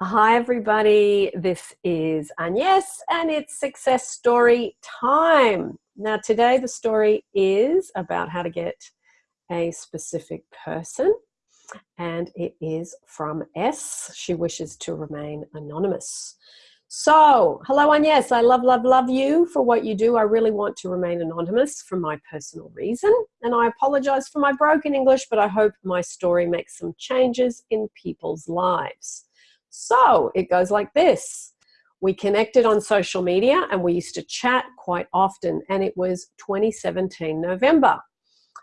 Hi, everybody. This is Agnes, and it's success story time. Now, today the story is about how to get a specific person, and it is from S. She wishes to remain anonymous. So, hello, Agnes. I love, love, love you for what you do. I really want to remain anonymous for my personal reason, and I apologize for my broken English, but I hope my story makes some changes in people's lives. So it goes like this. We connected on social media and we used to chat quite often and it was 2017 November.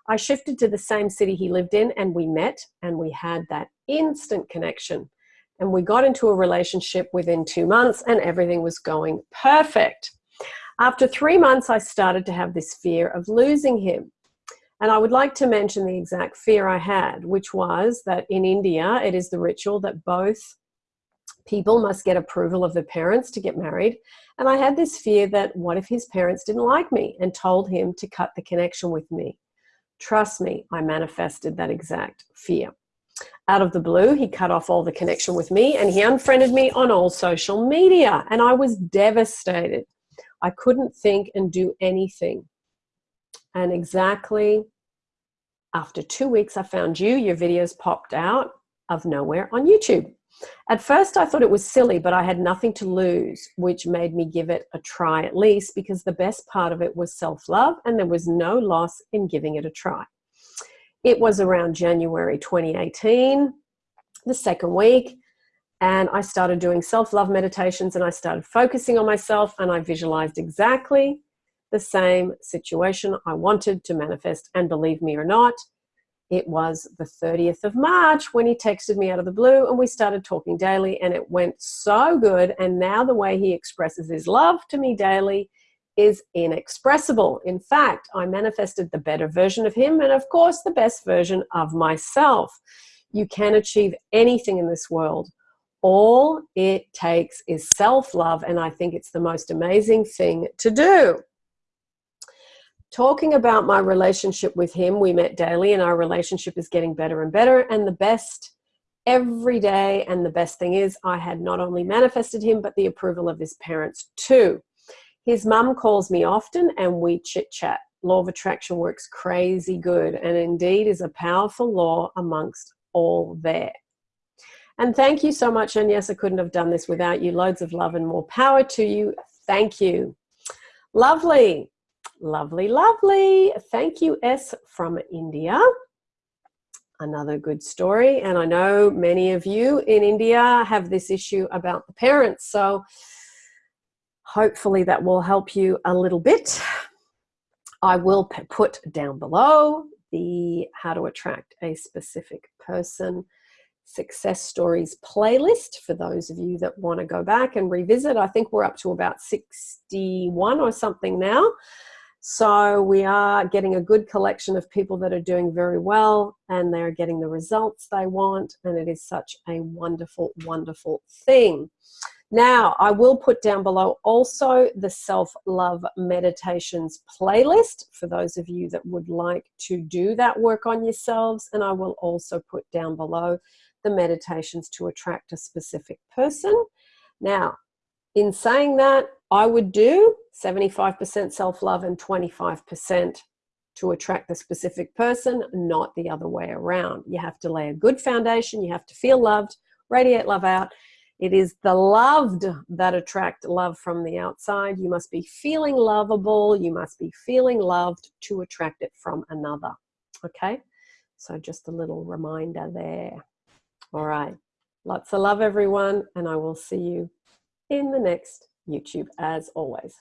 I shifted to the same city he lived in and we met and we had that instant connection and we got into a relationship within two months and everything was going perfect. After three months, I started to have this fear of losing him. And I would like to mention the exact fear I had, which was that in India, it is the ritual that both people must get approval of the parents to get married. And I had this fear that what if his parents didn't like me and told him to cut the connection with me? Trust me, I manifested that exact fear. Out of the blue, he cut off all the connection with me and he unfriended me on all social media. And I was devastated. I couldn't think and do anything. And exactly after two weeks, I found you. Your videos popped out of nowhere on YouTube. At first, I thought it was silly, but I had nothing to lose, which made me give it a try at least because the best part of it was self-love and there was no loss in giving it a try. It was around January 2018, the second week, and I started doing self-love meditations and I started focusing on myself and I visualized exactly the same situation I wanted to manifest and believe me or not, it was the 30th of March when he texted me out of the blue and we started talking daily and it went so good. And now the way he expresses his love to me daily is inexpressible. In fact, I manifested the better version of him and of course the best version of myself. You can achieve anything in this world. All it takes is self-love and I think it's the most amazing thing to do talking about my relationship with him. We met daily and our relationship is getting better and better and the best every day. And the best thing is I had not only manifested him, but the approval of his parents too. His mum calls me often and we chit chat. Law of attraction works crazy good and indeed is a powerful law amongst all there. And thank you so much. And yes, I couldn't have done this without you. Loads of love and more power to you. Thank you. Lovely. Lovely, lovely. Thank you, S from India. Another good story. And I know many of you in India have this issue about the parents. So hopefully that will help you a little bit. I will put down below the how to attract a specific person success stories playlist for those of you that want to go back and revisit. I think we're up to about 61 or something now. So we are getting a good collection of people that are doing very well and they're getting the results they want. And it is such a wonderful, wonderful thing. Now, I will put down below also the self-love meditations playlist for those of you that would like to do that work on yourselves. And I will also put down below the meditations to attract a specific person. Now, in saying that, I would do 75% self-love and 25% to attract the specific person, not the other way around. You have to lay a good foundation. You have to feel loved, radiate love out. It is the loved that attract love from the outside. You must be feeling lovable. You must be feeling loved to attract it from another. Okay, so just a little reminder there. All right, lots of love, everyone, and I will see you in the next YouTube as always.